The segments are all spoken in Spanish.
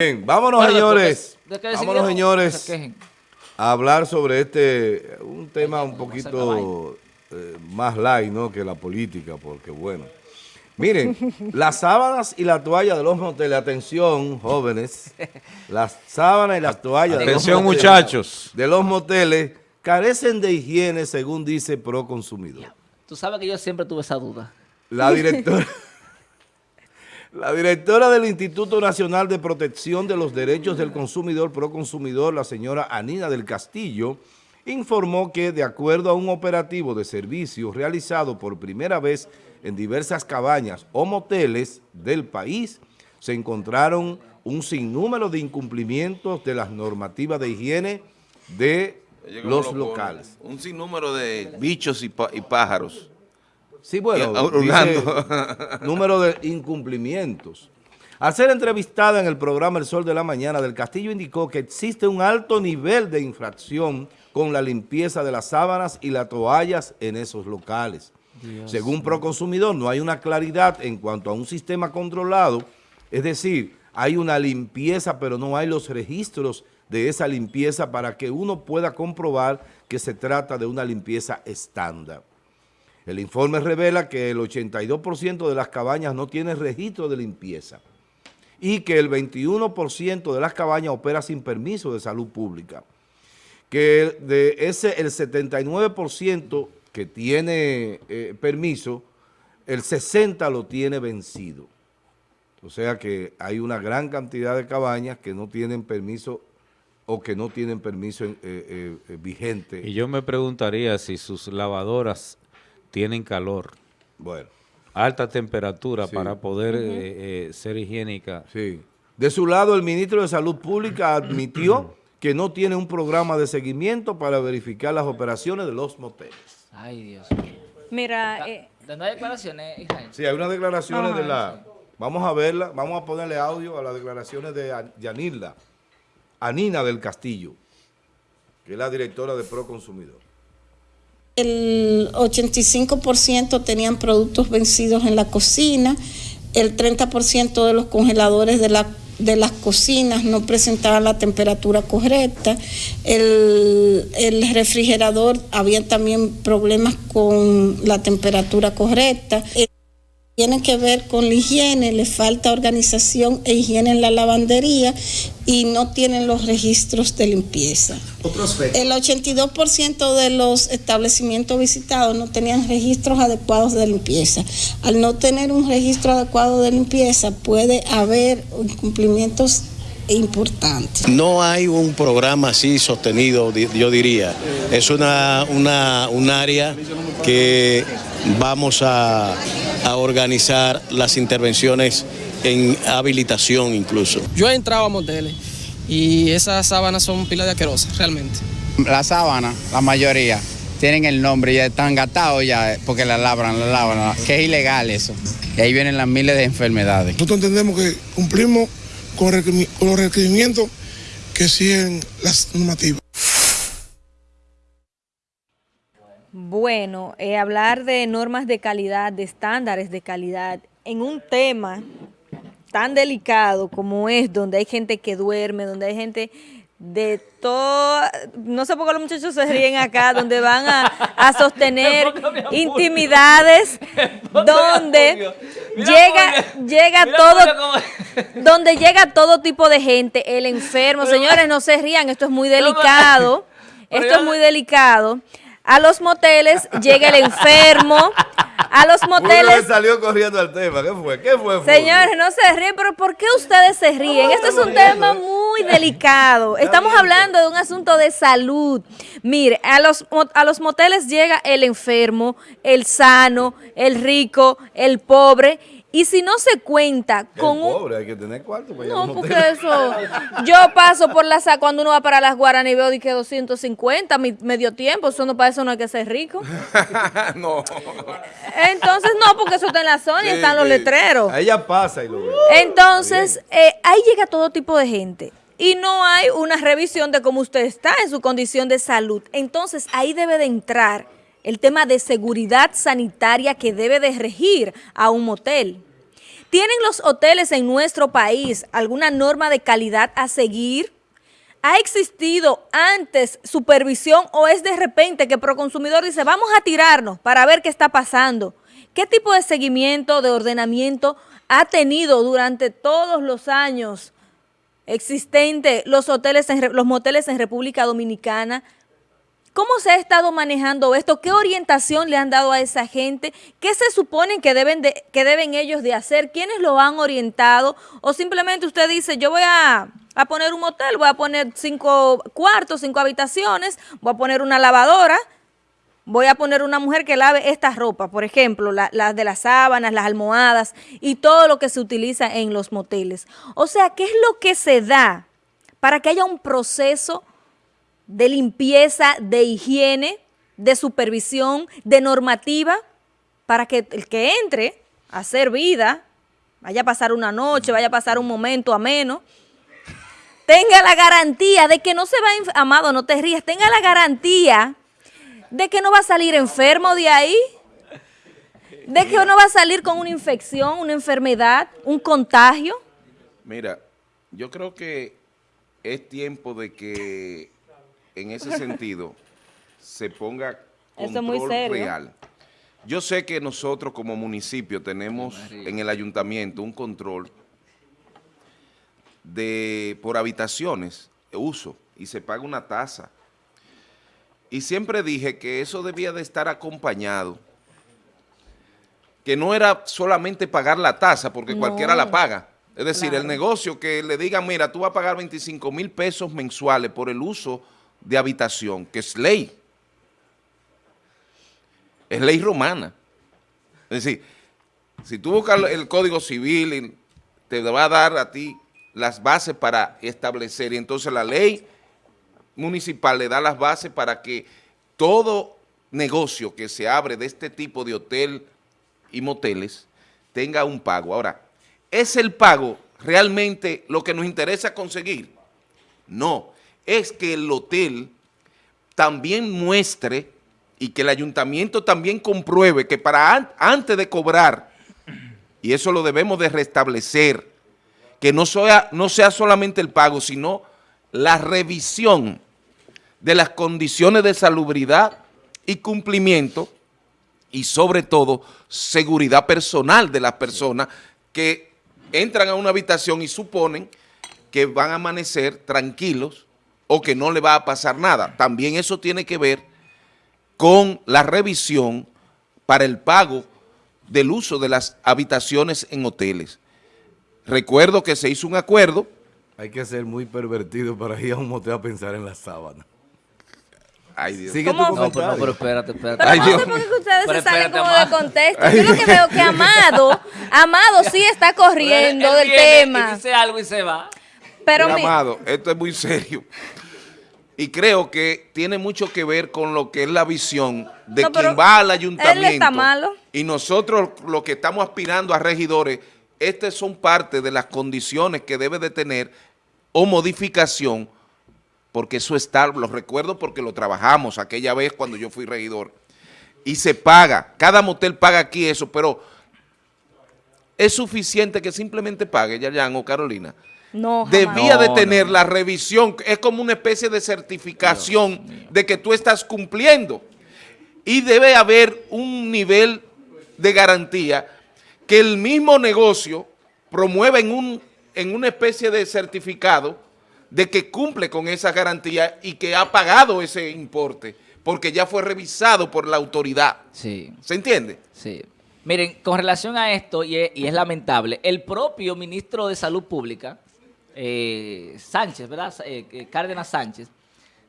Bien, vámonos Bueno, señores, ¿de qué vámonos señores a hablar sobre este, un tema un poquito eh, más light, ¿no? Que la política, porque bueno. Miren, las sábanas y la toalla de los moteles, atención jóvenes, las sábanas y las toallas de los Atención, moteles- muchachos. de los moteles carecen de higiene según dice Proconsumidor. Tú sabes que yo siempre tuve esa duda. La directora, la directora del Instituto Nacional de Protección de los Derechos del Consumidor, Proconsumidor, la señora Anina del Castillo, informó que de acuerdo a un operativo de servicio realizado por primera vez en diversas cabañas o moteles del país, se encontraron un sinnúmero de incumplimientos de las normativas de higiene de Oye, ¿cómo los lo pone? locales. Un sinnúmero de bichos y pájaros. Sí, bueno, dice número de incumplimientos. Al ser entrevistada en el programa El Sol de la Mañana, Del Castillo indicó que existe un alto nivel de infracción con la limpieza de las sábanas y las toallas en esos locales. Según Proconsumidor, no hay una claridad en cuanto a un sistema controlado, es decir, hay una limpieza, pero no hay los registros de esa limpieza para que uno pueda comprobar que se trata de una limpieza estándar. El informe revela que el 82% de las cabañas no tiene registro de limpieza y que el 21% de las cabañas opera sin permiso de salud pública. Que de ese, el 79% que tiene eh, permiso, el 60% lo tiene vencido. O sea que hay una gran cantidad de cabañas que no tienen permiso o que no tienen permiso eh, eh, vigente. Y yo me preguntaría si sus lavadoras tienen calor, Bueno. alta temperatura Sí. para poder eh, eh, ser higiénica. Sí. De su lado, el ministro de Salud Pública admitió que no tiene un programa de seguimiento para verificar las operaciones de los moteles. Ay, Dios mío. Mira, eh, ¿De no hay declaraciones, Israel? Sí, hay unas declaraciones Ajá. de la... Vamos a verla, vamos a ponerle audio a las declaraciones de Yanilda, Anina del Castillo, que es la directora de Proconsumidor. El 85% tenían productos vencidos en la cocina, el 30% de los congeladores de, la- de las cocinas no presentaban la temperatura correcta, el, el refrigerador había también problemas con la temperatura correcta. Tiene que ver con la higiene, le falta organización e higiene en la lavandería y no tienen los registros de limpieza. El 82% de los establecimientos visitados no tenían registros adecuados de limpieza. Al no tener un registro adecuado de limpieza puede haber incumplimientos importantes. No hay un programa así sostenido, yo diría. Es una, una, un área que vamos a, a organizar las intervenciones en habilitación incluso. Yo he entrado a moteles y esas sábanas son pilas de asquerosas, realmente. La sábana, la mayoría, tienen el nombre y ya están gatados ya eh, porque la labran, la labran, que es ilegal eso. Y ahí vienen las miles de enfermedades. Nosotros entendemos que cumplimos con, los requerimientos que siguen las normativas. bueno, eh, hablar de normas de calidad, de estándares de calidad, en un tema tan delicado como es, donde hay gente que duerme, donde hay gente de todo, no sé por qué los muchachos se ríen acá, donde van a, a sostener intimidades, donde llega, llega todo, donde llega todo tipo de gente, el enfermo, señores, no se rían, esto es muy delicado, esto es muy delicado. A los moteles llega el enfermo, a los Uno moteles, salió corriendo al tema. ¿Qué fue? ¿Qué fue? Señores, no se ríen, pero ¿por qué ustedes se ríen? Esto es un tema muy delicado. Estamos hablando de un asunto de salud. Mire, a los, a los moteles llega el enfermo, el sano, el rico, el pobre, y si no se cuenta con un... pobre, hay que tener cuarto para No, porque eso. Yo paso por la cuando uno va para las Guaranas y veo que 250, mi- medio tiempo. Eso no para eso no hay que ser rico. no. Entonces, no, porque eso está en la zona y Sí, están los sí. letreros. A ella pasa y lo ve. Entonces, eh, ahí llega todo tipo de gente. Y no hay una revisión de cómo usted está en su condición de salud. Entonces, ahí debe de entrar el tema de seguridad sanitaria que debe de regir a un motel. ¿Tienen los hoteles en nuestro país alguna norma de calidad a seguir? ¿Ha existido antes supervisión o es de repente que Proconsumidor dice vamos a tirarnos para ver qué está pasando? ¿Qué tipo de seguimiento, de ordenamiento ha tenido durante todos los años existente los hoteles, en, los moteles en República Dominicana? ¿Cómo se ha estado manejando esto? ¿Qué orientación le han dado a esa gente? ¿Qué se supone que deben, de, que deben ellos de hacer? ¿Quiénes lo han orientado? ¿O simplemente usted dice, yo voy a, a poner un motel, voy a poner cinco cuartos, cinco habitaciones, voy a poner una lavadora, voy a poner una mujer que lave esta ropa, por ejemplo, las la de las sábanas, las almohadas y todo lo que se utiliza en los moteles. O sea, ¿qué es lo que se da para que haya un proceso de limpieza, de higiene, de supervisión, de normativa, para que el que entre a hacer vida, vaya a pasar una noche, vaya a pasar un momento ameno, tenga la garantía de que no se va, amado, no te rías, tenga la garantía de que no va a salir enfermo de ahí, de que no va a salir con una infección, una enfermedad, un contagio. Mira, yo creo que es tiempo de que en ese sentido se ponga control real. Yo sé que nosotros como municipio tenemos en el ayuntamiento un control de por habitaciones, uso, y se paga una tasa. Y siempre dije que eso debía de estar acompañado, que no era solamente pagar la tasa, porque cualquiera la paga. Es decir, el negocio que le digan, mira, tú vas a pagar 25 mil pesos mensuales por el uso de habitación, que es ley. Es ley romana. Es decir, si tú buscas el Código Civil, te va a dar a ti las bases para establecer, y entonces la ley municipal le da las bases para que todo negocio que se abre de este tipo de hotel y moteles tenga un pago. Ahora, ¿es el pago realmente lo que nos interesa conseguir? No, es que el hotel también muestre y que el ayuntamiento también compruebe que para antes de cobrar, y eso lo debemos de restablecer, que no sea, no sea solamente el pago, sino la revisión de las condiciones de salubridad y cumplimiento y sobre todo seguridad personal de las personas que entran a una habitación y suponen que van a amanecer tranquilos o que no le va a pasar nada. También eso tiene que ver con la revisión para el pago del uso de las habitaciones en hoteles. Recuerdo que se hizo un acuerdo. Hay que ser muy pervertido para ir a un motel a pensar en la sábana. Ay, Dios. Sigue no, pero, no, pero espérate, espérate. Pero Ay, no Dios. sé por qué ustedes Pero se salen como Amado. de contexto. Yo lo que veo que Amado, Amado sí está corriendo Él del viene tema. Dice algo y se va. Pero Mira, mi- Amado, esto es muy serio. Y creo que tiene mucho que ver con lo que es la visión de No, quien va al él ayuntamiento. está malo. Y nosotros, los que estamos aspirando a regidores, estas son parte de las condiciones que debe de tener o modificación, porque eso está, lo recuerdo porque lo trabajamos aquella vez cuando yo fui regidor. Y se paga, cada motel paga aquí eso, pero es suficiente que simplemente pague, Yayan o Carolina no, jamás. debía No, de tener no. la revisión, es como una especie de certificación de que tú estás cumpliendo. Y debe haber un nivel de garantía que el mismo negocio promueva en, un, en una especie de certificado de que cumple con esa garantía y que ha pagado ese importe, porque ya fue revisado por la autoridad. Sí. ¿Se entiende? Sí. Miren, con relación a esto, y es, y es lamentable, el propio ministro de Salud Pública, eh, Sánchez, ¿verdad? Eh, eh, Cárdenas Sánchez,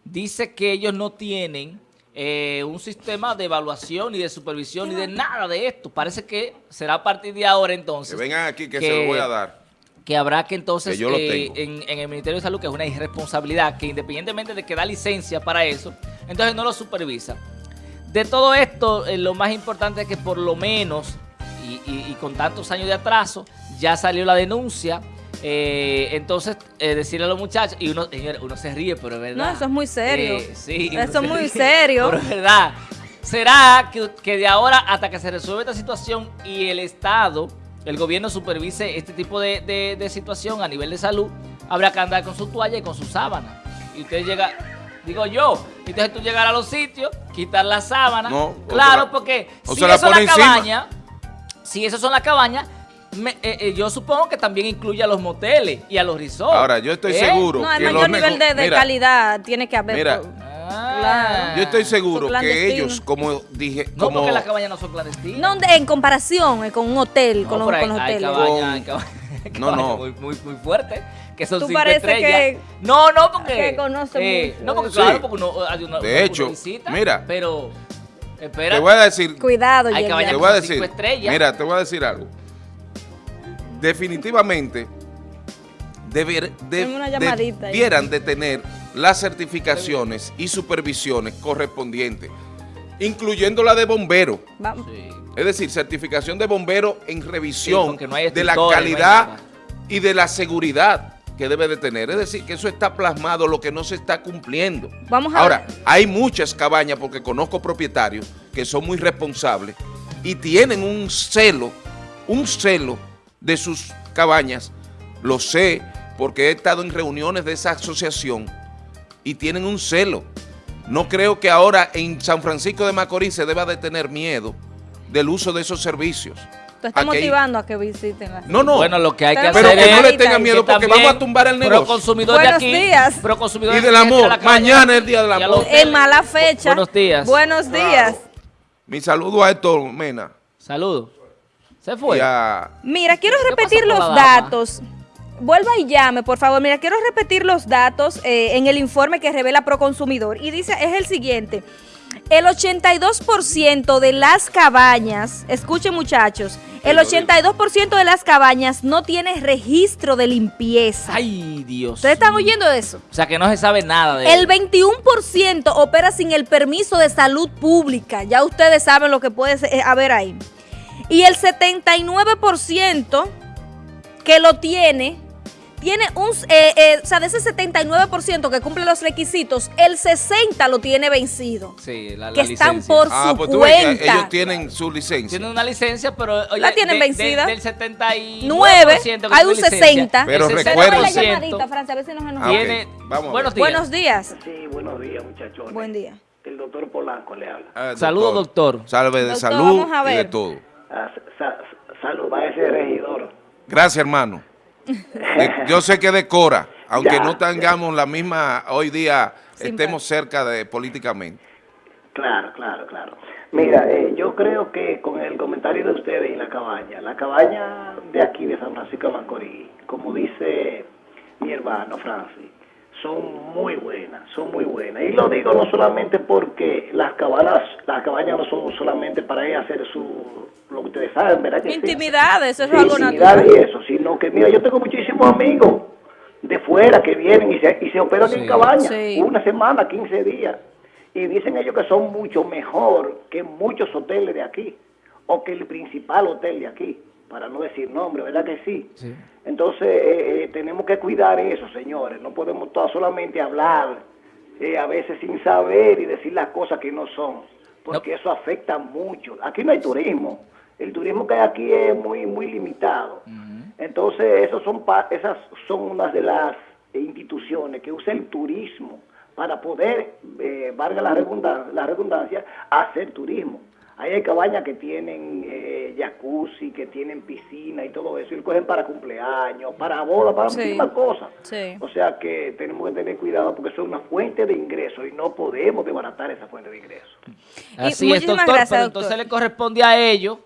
dice que ellos no tienen eh, un sistema de evaluación ni de supervisión ni de nada de esto. Parece que será a partir de ahora entonces. Que vengan aquí que, se lo voy a dar. Que habrá que entonces Que yo lo eh, en, en el Ministerio de Salud, que es una irresponsabilidad, que independientemente de que da licencia para eso, entonces no lo supervisa. De todo esto, eh, lo más importante es que por lo menos, y, y- y con tantos años de atraso, ya salió la denuncia. eh, entonces, eh, decirle a los muchachos, y uno, señor, uno se ríe, pero es verdad. No, eso es muy serio. Eh, sí, Eso es muy ríe, serio. Pero es verdad. ¿Será que, que de ahora hasta que se resuelva esta situación y el Estado el gobierno supervise este tipo de, de- de situación a nivel de salud, habrá que andar con su toalla y con su sábana. Y usted llega, digo yo, entonces tú llegar a los sitios, quitar la sábana. No, claro, la- porque si eso es pone la encima. cabaña, si esas son las cabañas, me- eh, eh, yo supongo que también incluye a los moteles y a los resorts. Ahora, yo estoy ¿Eh? seguro No, el que mayor los nivel de, de Mira, calidad tiene que haber. Mira. Claro. Yo estoy seguro que ellos, como dije, No, como porque las cabañas no son clandestinas. No, de- en comparación eh, con un hotel, No, con, los, hay- con los hoteles. hay cabañas- hay No, cabañas no. Muy, muy, muy fuertes, que son Tú cinco parece estrellas. que- no, no, porque... que conoce eh, no, porque eso. claro, Sí. porque uno, hay una, De uno hecho, visita, mira. Pero, espera, te voy a decir, Cuidado, Hay cabañas te voy a con decir, cinco estrellas. mira, te voy a decir algo. Definitivamente deber- de- Tengo una llamadita ahí. debieran de tener las certificaciones y supervisiones correspondientes, incluyendo la de bombero. Sí. Es decir, certificación de bombero en revisión porque no hay de la no calidad y de la seguridad que debe de tener. Es decir, que eso está plasmado, lo que no se está cumpliendo. Vamos a Ahora, ver. hay muchas cabañas, porque conozco propietarios que son muy responsables y tienen un celo, un celo de sus cabañas. Lo sé porque he estado en reuniones de esa asociación y tienen un celo. No creo que ahora en San Francisco de Macorís se deba de tener miedo del uso de esos servicios. Tú estás Aquí- motivando a que visiten la No, no. Bueno, lo que hay que Pero hacer pero que no le tengan miedo que porque vamos a tumbar el negocio. Pro consumidor de Buenos aquí, días. pro consumidor Y de del aquí, amor. de Mañana es el día del amor. En mala fecha. Buenos días. Buenos días. Mi saludo a Héctor Mena Saludos. Se fue. a... Mira, quiero ¿Qué repetir los datos. Vuelva y llame, por favor. Mira, quiero repetir los datos eh, en el informe que revela Proconsumidor. Y dice, es el siguiente. El 82% de las cabañas, escuchen muchachos, el 82% de las cabañas no tiene registro de limpieza. Ay, Dios. ¿Ustedes están oyendo eso? O sea, que no se sabe nada de El 21% opera sin el permiso de salud pública. Ya ustedes saben lo que puede eh, haber ahí. Y el 79% que lo tiene, tiene un, eh, eh, o sea, de ese 79% que cumple los requisitos, el 60% lo tiene vencido. Sí, la, la que están por Ah, su pues que cuenta. ellos tienen su licencia. Tienen una licencia, pero oye, La tienen de- vencida. de- del 79%. Nueve, que hay un tiene licencia, 60. Pero el recuerda- Tenemos la 60% llamadita, Francia, a ver si nos Ah, Vamos buenos días. Buenos días. Sí, buenos días, muchachones. Buen día. El doctor Polanco le habla. Ah, Saludos, doctor. Salve de Doctor, salud vamos a y de todo. Ah, sa- sa- salud a ese regidor. Gracias, hermano. Yo sé que decora, aunque Ya. no tengamos la misma, hoy día Sin estemos cerca de políticamente. Claro, claro, claro. Mira, eh, yo creo que con el comentario de ustedes y la cabaña, la cabaña de aquí de San Francisco de Macorís, como dice mi hermano Francis, son muy buenas, son muy buenas. Y lo digo no solamente porque las cabañas, las cabañas no son solamente para ir a hacer su, lo que ustedes saben, ¿verdad? Que sí? Intimidad, eso es Sí, algo intimidad natural. y eso, sino que mira, yo tengo muchísimos amigos de fuera que vienen y se, y se operan en cabaña, Sí. una semana, 15 días, y dicen ellos que son mucho mejor que muchos hoteles de aquí, o que el principal hotel de aquí, para no decir nombre, ¿verdad que sí? Entonces eh, eh, tenemos que cuidar eso, señores, no podemos todas solamente hablar, eh, a veces sin saber y decir las cosas que no son, porque eso afecta mucho. Aquí no hay turismo, el turismo que hay aquí es muy muy limitado. Entonces, esos son pa- esas son unas de las instituciones que usa el turismo para poder, eh, valga la redundancia, la redundancia, hacer turismo. Ahí hay cabañas que tienen eh, jacuzzi, que tienen piscina y todo eso, y lo cogen para cumpleaños, para bodas, para Sí. muchísimas cosas. Sí. O sea que tenemos que tener cuidado porque eso es una fuente de ingreso y no podemos desbaratar esa fuente de ingreso. Así Y es, doctor, gracias, pero doctor. entonces le corresponde a ellos,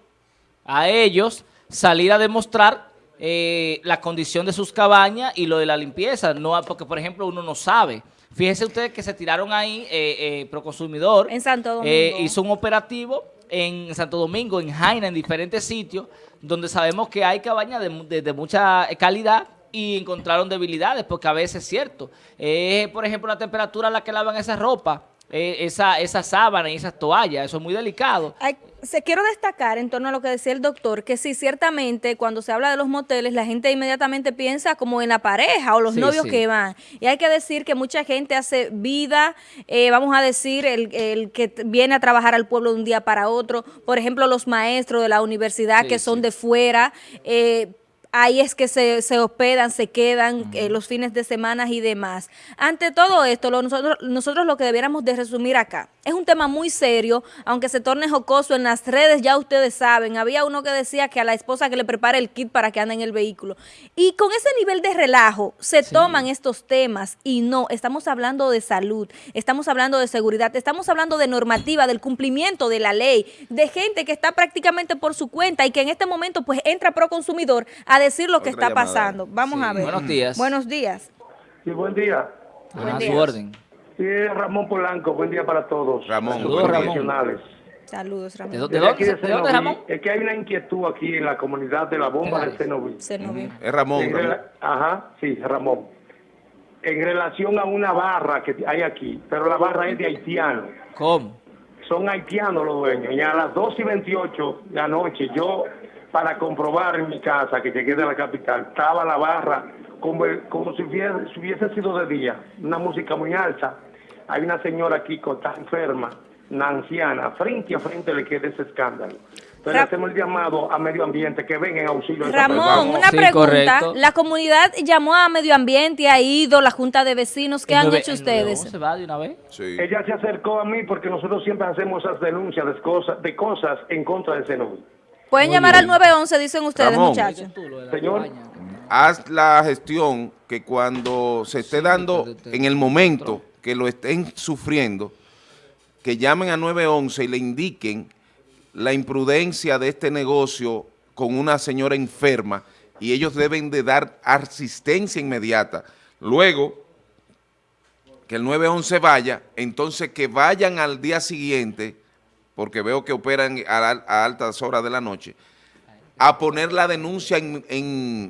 a ellos, salir a demostrar eh, la condición de sus cabañas y lo de la limpieza, no porque por ejemplo uno no sabe. Fíjense ustedes que se tiraron ahí, eh, eh, Proconsumidor, En Santo Domingo. eh, hizo un operativo en Santo Domingo, en Jaina, en diferentes sitios, donde sabemos que hay cabañas de, de- de mucha calidad y encontraron debilidades, porque a veces es cierto. Eh, por ejemplo, la temperatura a la que lavan esa ropa, eh, esa, esa sábana y esas toallas, eso es muy delicado. Se quiero destacar en torno a lo que decía el doctor, que sí, ciertamente cuando se habla de los moteles, la gente inmediatamente piensa como en la pareja o los Sí, novios sí. que van. Y hay que decir que mucha gente hace vida, eh, vamos a decir, el, el que viene a trabajar al pueblo de un día para otro. Por ejemplo, los maestros de la universidad Sí, que son de fuera. eh, Ahí es que se, se hospedan, se quedan eh, los fines de semana y demás. Ante todo esto, lo- nosotros, nosotros lo que debiéramos de resumir acá, es un tema muy serio, aunque se torne jocoso en las redes, ya ustedes saben, había uno que decía que a la esposa que le prepare el kit para que ande en el vehículo. Y con ese nivel de relajo se toman estos temas y no, estamos hablando de salud, estamos hablando de seguridad, estamos hablando de normativa, del cumplimiento de la ley, de gente que está prácticamente por su cuenta y que en este momento pues entra pro consumidor a decir lo que está llamada. pasando. Vamos Sí, a ver. buenos días. Buenos días. Sí, buen día. Su orden. Sí, Ramón Polanco, buen día para todos. Ramón, Saludos. Ramón. Profesionales. Saludos, Ramón. ¿De dónde, de Desde aquí dónde, de de dónde, Cenoví, Ramón? Es que hay una inquietud aquí en la comunidad de la bomba de. Cenoví. Es Ramón, Ajá, sí, Ramón. En relación a una barra que hay aquí, pero la barra es de haitianos. ¿Cómo? Son haitianos los dueños. Y a las 2 y 28 de la noche, yo, para comprobar en mi casa que llegué de la capital, estaba la barra como, como si, hubiese, si hubiese sido de día. Una música muy alta. Hay una señora aquí que está enferma, una anciana, frente a frente le queda ese escándalo. Entonces Ra- hacemos el llamado a medio ambiente que vengan en auxilio Ramón, una Sí, pregunta. correcto. La comunidad llamó a medio ambiente, ha ido, la junta de vecinos, ¿qué El han nueve- hecho el ustedes? 911 va de una vez? Sí. Ella se acercó a mí porque nosotros siempre hacemos esas denuncias de cosas, de cosas en contra de Cenoví. Pueden Muy llamar bien. al 911, dicen ustedes, Ramón. muchachos. Señor. Haz la gestión que cuando se esté dando, en el momento que lo estén sufriendo, que llamen a 911 y le indiquen la imprudencia de este negocio con una señora enferma y ellos deben de dar asistencia inmediata. Luego, que el 911 vaya, entonces que vayan al día siguiente, porque veo que operan a, al- a altas horas de la noche, a poner la denuncia en, en-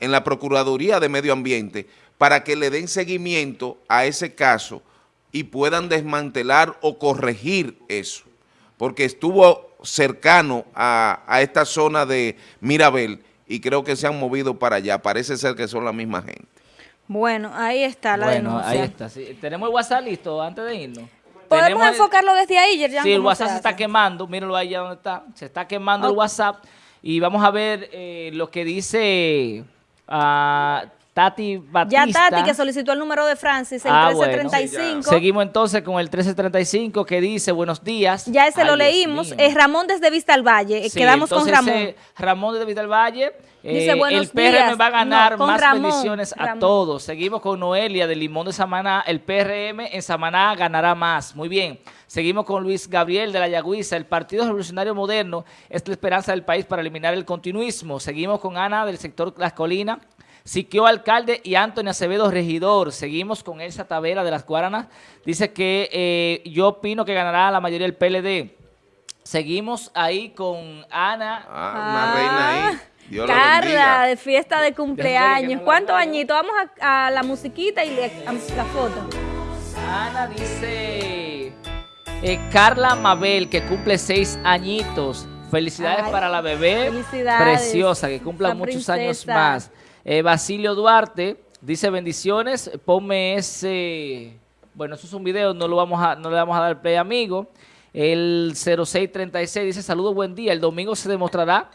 en la Procuraduría de Medio Ambiente para que le den seguimiento a ese caso y puedan desmantelar o corregir eso, porque estuvo cercano a, a esta zona de Mirabel y creo que se han movido para allá, parece ser que son la misma gente. Bueno, ahí está la Bueno, denuncia. ahí está. sí. Tenemos el WhatsApp listo antes de irnos. Podemos Tenemos enfocarlo desde ahí, Yerjan, Sí, el ¿cómo WhatsApp se está quemando, mírenlo ahí ya donde está. Se está quemando el. WhatsApp y vamos a ver eh, lo que dice ah, Tati Batista. Ya Tati, que solicitó el número de Francis, el Ah, 1335. Seguimos entonces con el 1335 que dice buenos días. Ya ese Ay, lo leímos. Es Ramón desde Vista al Valle. Eh, Sí, Quedamos con Ramón. eh, Ramón de Vista del Valle. Dice, eh, "Buenos el PRM días". va a ganar No, más Ramón, bendiciones a Ramón. todos. Seguimos con Noelia de Limón de Samaná. El PRM en Samaná ganará más. Muy bien. Seguimos con Luis Gabriel de la Yagüiza. El Partido Revolucionario Moderno es la esperanza del país para eliminar el continuismo. Seguimos con Ana del sector Las Colinas. Siquio Alcalde y Antonio Acevedo Regidor. Seguimos con Elsa Tavera de las Guaranas. Dice que eh, yo opino que ganará la mayoría del PLD. Seguimos ahí con Ana. Ah, una reina ahí. Dios la Carla, de fiesta de cumpleaños. ¿Cuántos añitos? Vamos a, a la musiquita y le- a la foto. Ana dice eh, Carla Mabel, que cumple seis añitos. Felicidades Ay, para la bebé felicidades, preciosa, que cumpla la muchos años más. Eh, Basilio Duarte dice bendiciones, ponme ese... Bueno, eso es un video, no, lo vamos a, no le vamos a dar play, amigo. El 0636 dice, saludos, buen día. El domingo se demostrará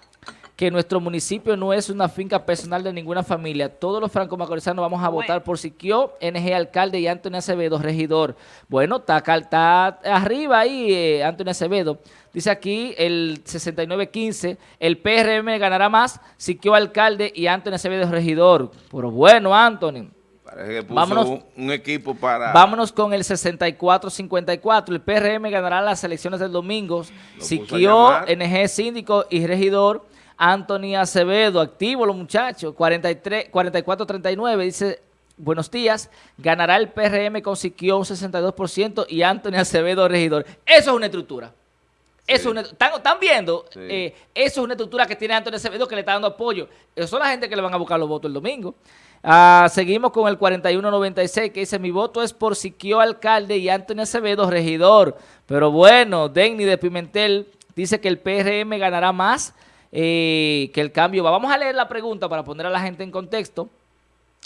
que nuestro municipio no es una finca personal de ninguna familia. Todos los franco-macorizanos vamos a votar por Siquio, NG alcalde y Antonio Acevedo, regidor. Bueno, está, está arriba ahí eh, Antonio Acevedo. Dice aquí el 6915, el PRM ganará más, Siquio alcalde y Antonio Acevedo, regidor. Pero bueno, Antonio. Parece que puso Vámonos. un, un equipo para... Vámonos con el 64-54. El PRM ganará las elecciones del domingo. Siquio. NG síndico y regidor. Anthony Acevedo, activo los muchachos. 43, 44-39 dice, buenos días. Ganará el PRM con Siquio un 62% y Anthony Acevedo regidor. Eso es una estructura. Eso es una- ¿están, están viendo? Sí. Eh, eso es una estructura que tiene Antonio Acevedo que le está dando apoyo. Eso son la gente que le van a buscar los votos el domingo. Ah, seguimos con el 4196 que dice, mi voto es por Siquio Alcalde y Antonio Acevedo Regidor. Pero bueno, Denny de Pimentel dice que el PRM ganará más eh, que el cambio va. Vamos a leer la pregunta para poner a la gente en contexto.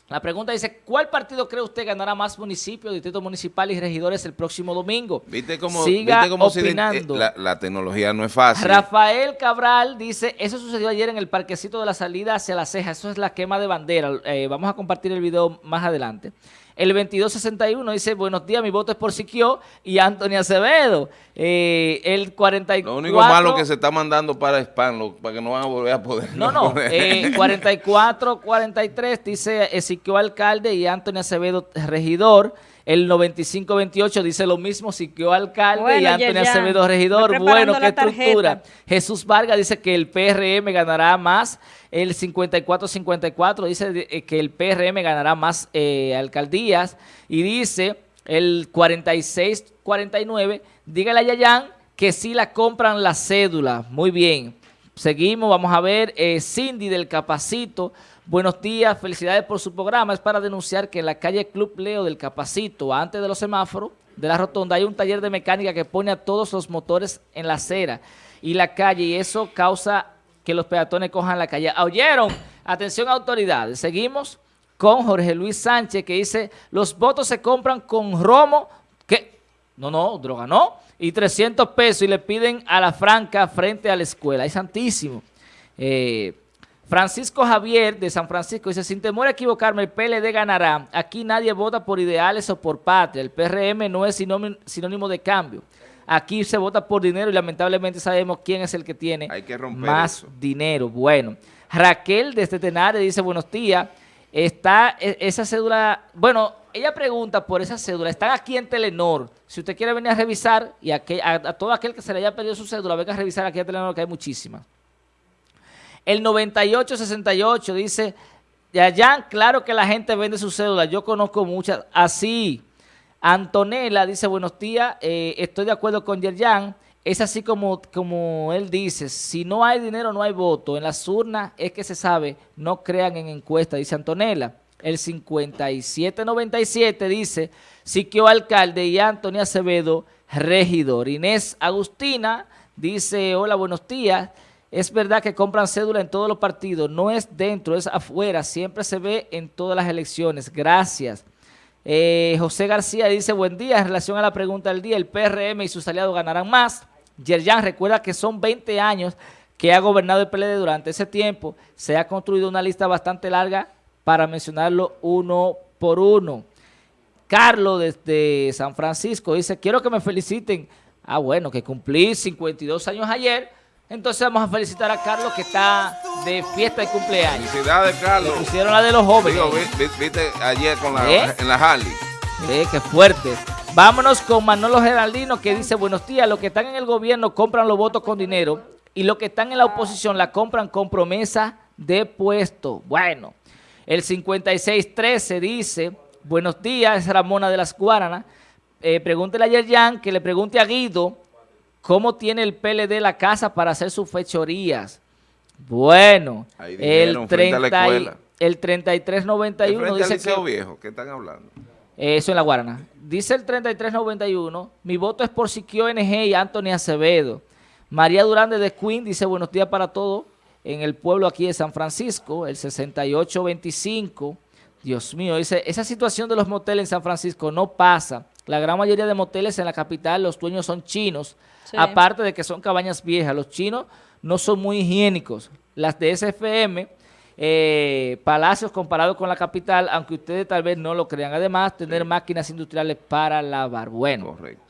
La pregunta dice, ¿cuál partido cree usted ganará más municipios, distritos municipales y regidores el próximo domingo? ¿Viste cómo, Siga viste cómo opinando. eh, la, la tecnología no es fácil. Rafael Cabral dice, eso sucedió ayer en el parquecito de la salida hacia la ceja, eso es la quema de bandera. Eh, vamos a compartir el video más adelante. El 2261 dice, buenos días, mi voto es por Siquio y Antonio Acevedo. Eh, el 44... Lo único malo que se está mandando para spam, para que no van a volver a poder. No, no, eh, 44, 43 dice Ezequiel Alcalde y Antonio Acevedo Regidor. El 95-28 dice lo mismo, Siquio Alcalde y Bueno, Antonio Yerjan, Acevedo Regidor. Bueno, qué estructura. Jesús Vargas dice que el PRM ganará más. El 54-54 dice eh, que el PRM ganará más eh, alcaldías. Y dice el 46-49, dígale a Yayan que sí la compran la cédula. Muy bien. Seguimos, vamos a ver, eh, Cindy del Capacito. Buenos días, felicidades por su programa. Es para denunciar que en la calle Club Leo del Capacito, antes de los semáforos de la rotonda, hay un taller de mecánica que pone a todos los motores en la acera y la calle y eso causa que los peatones cojan la calle. ¿Oyeron? Atención autoridades. Seguimos con Jorge Luis Sánchez que dice, los votos se compran con romo. ¿Qué? No, no, droga no. Y 300 pesos y le piden a la franca frente a la escuela. Es santísimo. Eh, Francisco Javier de San Francisco dice, sin temor a equivocarme, el PLD ganará. Aquí nadie vota por ideales o por patria. El PRM no es sinónimo, de cambio. Aquí se vota por dinero y lamentablemente sabemos quién es el que tiene Hay que romper más eso. dinero. Bueno, Raquel desde Tenares dice, buenos días. Está e- esa cédula, bueno, ella pregunta por esa cédula, están aquí en Telenor. Si usted quiere venir a revisar, y a, que- a- a todo aquel que se le haya perdido su cédula, venga a revisar aquí a Telenor, que hay muchísimas. El 9868 dice, Yayan, claro que la gente vende su cédula, yo conozco muchas, así. Antonella dice, buenos días, eh, estoy de acuerdo con Yerjan, es así como, como él dice, si no hay dinero no hay voto, en las urnas es que se sabe, no crean en encuestas, dice Antonella. El 5797 dice, Siquio Alcalde y Antonio Acevedo, regidor. Inés Agustina dice, hola, buenos días, es verdad que compran cédula en todos los partidos, no es dentro, es afuera, siempre se ve en todas las elecciones, gracias. Eh, José García dice, buen día, en relación a la pregunta del día, el PRM y sus aliados ganarán más. Yerjan recuerda que son 20 años que ha gobernado el PLD durante ese tiempo, se ha construido una lista bastante larga para mencionarlo uno por uno. Carlos desde San Francisco dice, quiero que me feliciten. Ah, bueno, que cumplí 52 años ayer, entonces vamos a felicitar a Carlos que está de fiesta de cumpleaños. Felicidades, Carlos. Le pusieron la de los jóvenes. Digo, viste ayer con la, ¿Eh? en la Harley. Eh, qué fuerte. Vámonos con Manolo Geraldino que dice, buenos días, los que están en el gobierno compran los votos con dinero y los que están en la oposición la compran con promesa de puesto. Bueno, el 5613 dice, buenos días, es Ramona de las Guaranas. Eh, pregúntele a Yerjan que le pregunte a Guido cómo tiene el PLD la casa para hacer sus fechorías. Bueno, dijeron, el, frente a la 30 y- escuela. el 3391 Frente al dice que... Viejo, ¿qué están hablando? Eso en la Guarana. Dice el 3391, mi voto es por Siquio NG y Anthony Acevedo. María Durán de Queen dice buenos días para todos en el pueblo aquí de San Francisco, el 6825. Dios mío, dice, esa situación de los moteles en San Francisco no pasa. La gran mayoría de moteles en la capital, los dueños son chinos, Sí. aparte de que son cabañas viejas. Los chinos no son muy higiénicos. Las de SFM, eh, palacios comparados con la capital, aunque ustedes tal vez no lo crean. Además, tener máquinas industriales para lavar. Bueno, Correcto.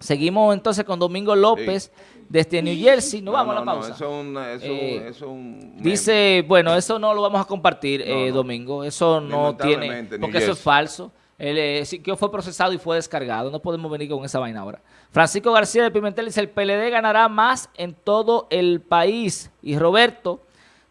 seguimos entonces con Domingo López desde New Jersey. No, vamos a la no, pausa. eso Eh, eso un. Dice, bueno, eso no lo vamos a compartir, No, eh, no. Domingo. Eso no tiene, porque eso es falso. Él, eh, que fue procesado y fue descargado. No podemos venir con esa vaina ahora. Francisco García de Pimentel dice, el PLD ganará más en todo el país. Y Roberto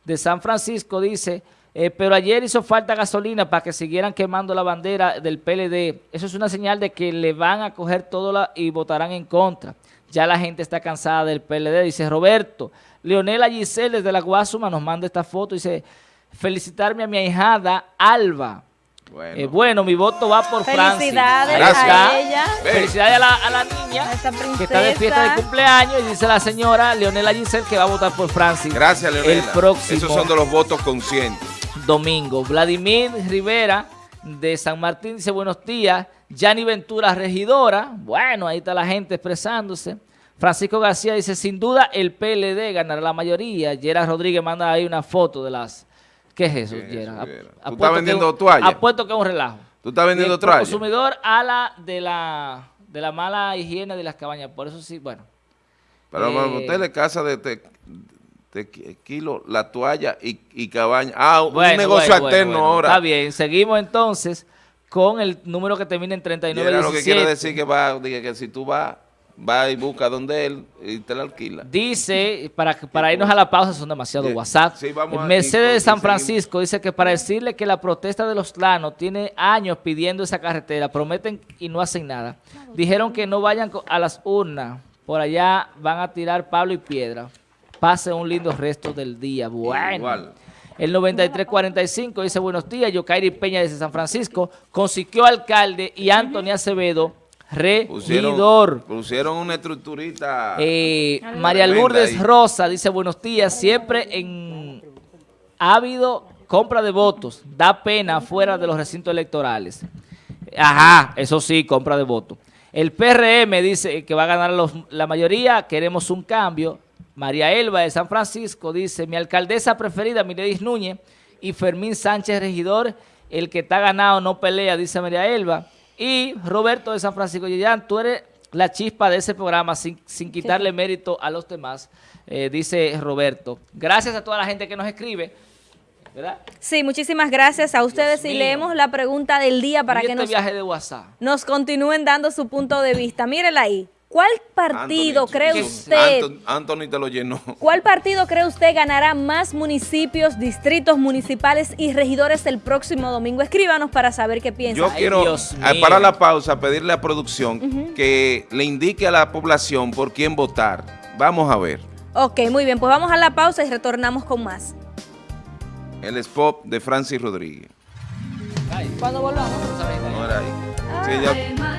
de San Francisco dice, eh, pero ayer hizo falta gasolina para que siguieran quemando la bandera del PLD. Eso es una señal de que le van a coger todo y votarán en contra. Ya la gente está cansada del PLD, dice Roberto. Leonela Giselle desde la Guasuma nos manda esta foto, dice, felicitarme a mi ahijada Alba. Bueno. Eh, bueno, mi voto va por Francis. Felicidades a ella, Felicidades a la, a la niña a que está de fiesta de cumpleaños y dice la señora Leonela Giselle que va a votar por Francis. Gracias, Leonela. El próximo Esos son de los votos conscientes. domingo. Vladimir Rivera de San Martín dice buenos días. Yanni Ventura, regidora. Bueno, ahí está la gente expresándose. Francisco García dice, sin duda el PLD ganará la mayoría. Gerard Rodríguez manda ahí una foto de las... ¿Qué es eso, ¿Qué es Gerard? ¿Tú estás vendiendo un- toallas? Apuesto que es un relajo. ¿Tú estás vendiendo toallas? consumidor a la de la de la mala higiene de las cabañas. Por eso sí, bueno. Pero Eh, usted le casa de, de, kilo, la toalla y, y cabaña. Ah, un Bueno, negocio bueno, alterno bueno, ahora. Está bien, seguimos entonces con el número que termina en Y 39 era lo que quiere decir que va, que si tú vas, vas y buscas donde él y te la alquila. Dice, para, para irnos a la pausa, son demasiado Sí, WhatsApp. sí, Mercedes de San. Francisco dice que para decirle que la protesta de los lanos tiene años pidiendo esa carretera, prometen y no hacen nada. Dijeron que no vayan a las urnas, por allá van a tirar pablo y piedra. Pase un lindo resto del día. Bueno. Igual. El 9345 dice buenos días, Yokairi Peña desde San Francisco, consiguió alcalde y Antonio Acevedo, regidor. Pusieron, pusieron una estructurita. Eh, María Lourdes ahí. Rosa dice buenos días, siempre en ha habido compra de votos, da pena fuera de los recintos electorales. Ajá, eso sí, compra de votos. El PRM dice que va a ganar los- la mayoría, queremos un cambio. María Elba de San Francisco dice, mi alcaldesa preferida, Miredis Núñez, y Fermín Sánchez, regidor, el que está ganado no pelea, dice María Elba. Y Roberto de San Francisco, Yeyan, tú eres la chispa de ese programa sin, sin quitarle mérito a los demás, eh, dice Roberto. Gracias a toda la gente que nos escribe. ¿verdad? Sí, muchísimas gracias a ustedes y mío. leemos la pregunta del día para Y que este nos, viaje de WhatsApp. nos continúen dando su punto de vista. Mírela ahí. ¿Cuál partido Anthony, cree usted? Anthony, Anthony te lo llenó. ¿Cuál partido cree usted ganará más municipios, distritos municipales y regidores el próximo domingo? Escríbanos para saber qué piensa. Yo quiero, ah, mío. para la pausa, pedirle a producción que le indique a la población por quién votar. Vamos a ver. Ok, muy bien, pues vamos a la pausa y retornamos con más. El spot de Francis Rodríguez. Cuando volvamos, No era ahí. Sí, ya-